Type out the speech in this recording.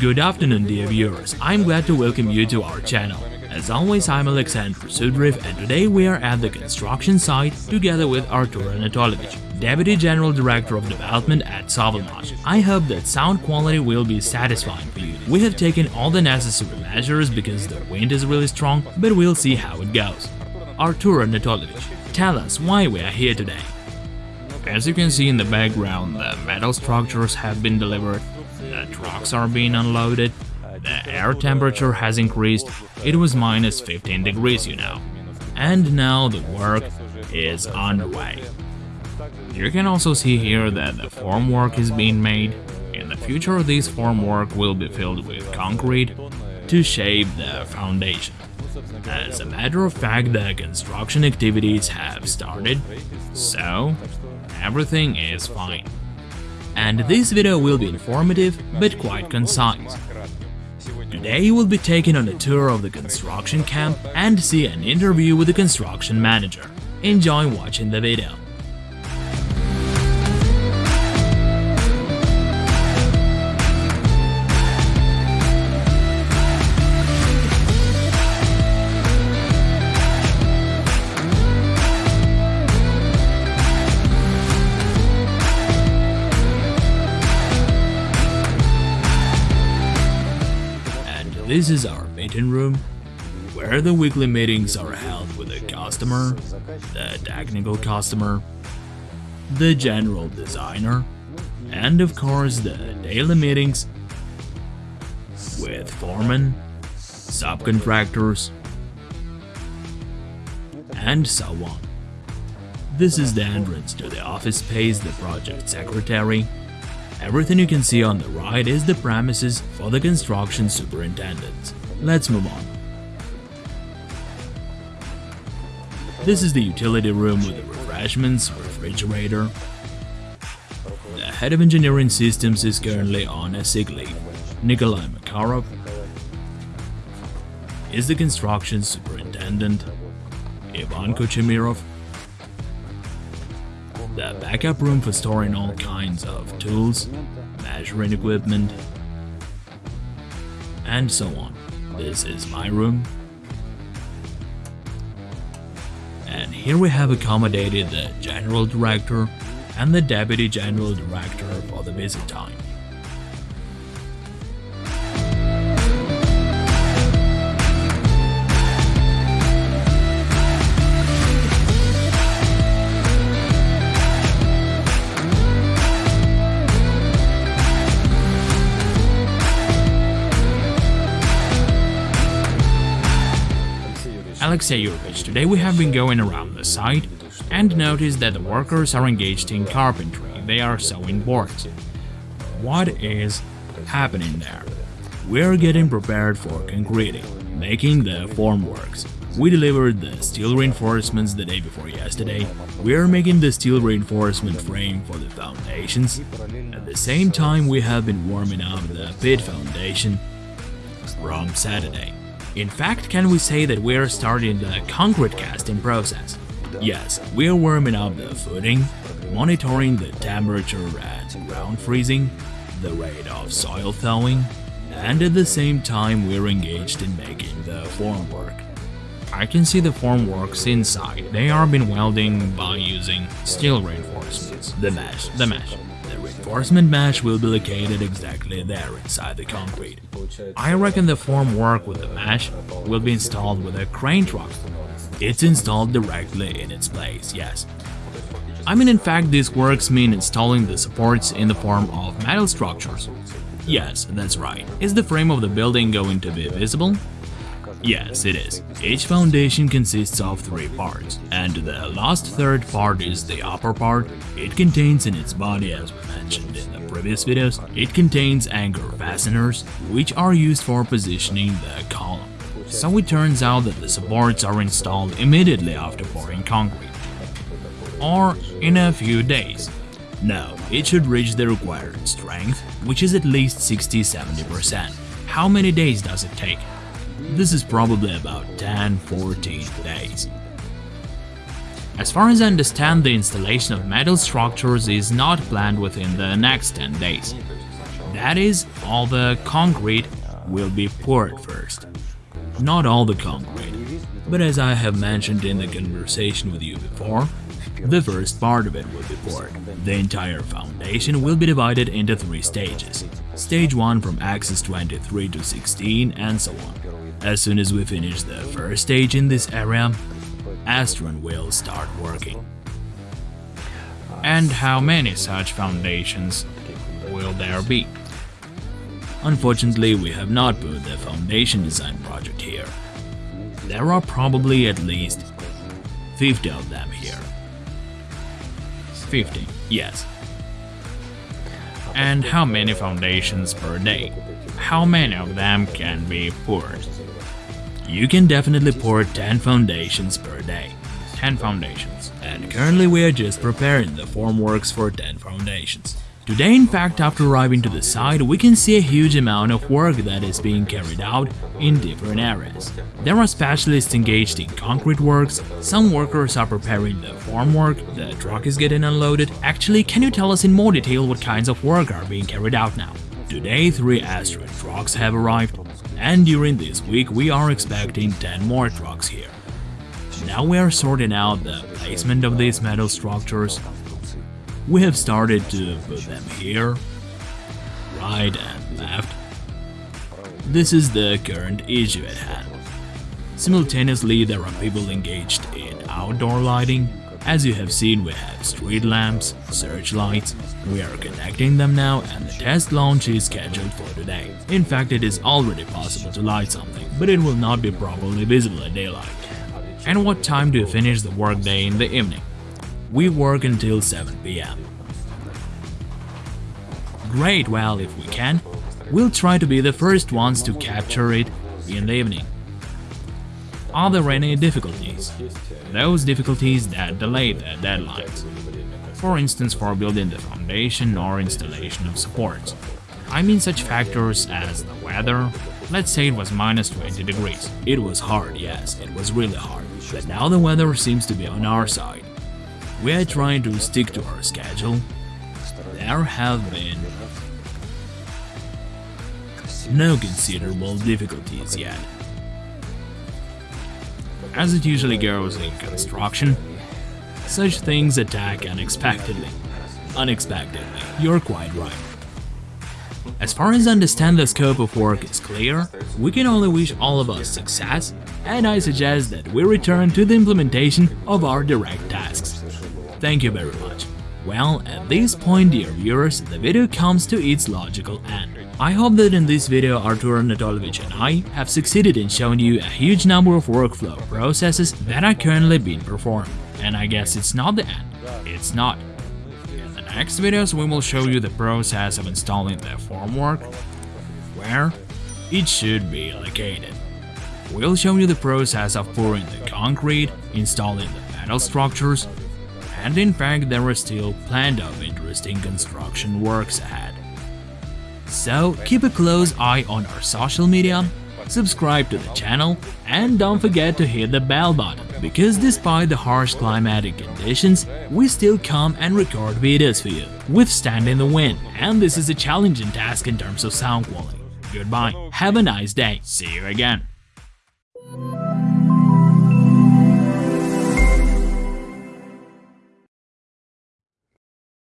Good afternoon dear viewers, I'm glad to welcome you to our channel. As always, I'm Alexander Sudriv and today we are at the construction site together with Artur Anatolovich, Deputy General Director of Development at Sovelmash. I hope that sound quality will be satisfying for you. We have taken all the necessary measures because the wind is really strong, but we'll see how it goes. Artur Anatolovich, tell us why we are here today. As you can see in the background, the metal structures have been delivered, the trucks are being unloaded, the air temperature has increased, it was minus 15 degrees you know. And now the work is underway. You can also see here that the formwork is being made. In the future this formwork will be filled with concrete to shape the foundation. As a matter of fact, the construction activities have started, so everything is fine. And this video will be informative, but quite concise. Today you will be taken on a tour of the construction camp and see an interview with the construction manager. Enjoy watching the video. This is our meeting room, where the weekly meetings are held with the customer, the technical customer, the general designer, and of course the daily meetings with foremen, subcontractors, and so on. This is the entrance to the office space, the project secretary. Everything you can see on the right is the premises for the construction superintendent. Let's move on. This is the utility room with the refreshments, refrigerator. The head of engineering systems is currently on a sick leave. Nikolai Makarov is the construction superintendent. Ivan Kochemirov the backup room for storing all kinds of tools, measuring equipment, and so on. This is my room. And here we have accommodated the General Director and the Deputy General Director for the visit time. Yurevich, today we have been going around the site and noticed that the workers are engaged in carpentry, they are sewing boards. What is happening there? We're getting prepared for concreting, making the formworks. We delivered the steel reinforcements the day before yesterday. We're making the steel reinforcement frame for the foundations. At the same time, we have been warming up the pit foundation from Saturday. In fact, can we say that we're starting the concrete casting process? Yes, we're warming up the footing, monitoring the temperature at ground freezing, the rate of soil thawing, and at the same time we're engaged in making the formwork. I can see the formworks inside, they are been welding by using steel reinforcements, the mesh, the mesh. The reinforcement mesh will be located exactly there inside the concrete. I reckon the formwork with the mesh will be installed with a crane truck. It's installed directly in its place, yes. I mean in fact these works mean installing the supports in the form of metal structures. Yes, that's right. Is the frame of the building going to be visible? Yes, it is. Each foundation consists of three parts, and the last third part is the upper part. It contains in its body, as we mentioned in the previous videos, it contains anchor fasteners, which are used for positioning the column. So it turns out that the supports are installed immediately after pouring concrete. Or in a few days. No, it should reach the required strength, which is at least 60-70%. How many days does it take? This is probably about 10-14 days. As far as I understand, the installation of metal structures is not planned within the next 10 days. That is, all the concrete will be poured first. Not all the concrete, but as I have mentioned in the conversation with you before, the first part of it will be poured. The entire foundation will be divided into three stages. Stage 1 from axis 23 to 16 and so on. As soon as we finish the first stage in this area, Astron will start working. And how many such foundations will there be? Unfortunately, we have not put the foundation design project here. There are probably at least 50 of them here. 50, yes. And how many foundations per day? How many of them can be poured? You can definitely pour 10 foundations per day. 10 foundations. And currently we are just preparing the formworks for 10 foundations. Today, in fact, after arriving to the site, we can see a huge amount of work that is being carried out in different areas. There are specialists engaged in concrete works, some workers are preparing the formwork, the truck is getting unloaded. Actually, can you tell us in more detail what kinds of work are being carried out now? Today, three asteroid trucks have arrived, and during this week we are expecting 10 more trucks here. Now we are sorting out the placement of these metal structures, we have started to put them here, right and left. This is the current issue at hand. Simultaneously, there are people engaged in outdoor lighting. As you have seen, we have street lamps, searchlights. We are connecting them now and the test launch is scheduled for today. In fact, it is already possible to light something, but it will not be properly visible at daylight. And what time do you finish the workday in the evening? We work until 7 pm. Great, well, if we can, we'll try to be the first ones to capture it in the evening. Are there any difficulties? Those difficulties that delay the deadlines. For instance, for building the foundation or installation of supports. I mean such factors as the weather. Let's say it was minus 20 degrees. It was hard, yes, it was really hard. But now the weather seems to be on our side. We are trying to stick to our schedule. There have been no considerable difficulties yet. As it usually goes in construction, such things attack unexpectedly. Unexpectedly, you're quite right. As far as I understand the scope of work is clear, we can only wish all of us success, and I suggest that we return to the implementation of our direct tasks. Thank you very much. Well, at this point, dear viewers, the video comes to its logical end. I hope that in this video Artur Anatolovich and I have succeeded in showing you a huge number of workflow processes that are currently being performed. And I guess it's not the end. It's not. In the next videos we will show you the process of installing the formwork, where it should be located. We'll show you the process of pouring the concrete, installing the metal structures, and in fact there are still plenty of interesting construction works ahead. So keep a close eye on our social media, subscribe to the channel, and don't forget to hit the bell button, because despite the harsh climatic conditions, we still come and record videos for you, withstanding the wind, and this is a challenging task in terms of sound quality. Goodbye, have a nice day, see you again.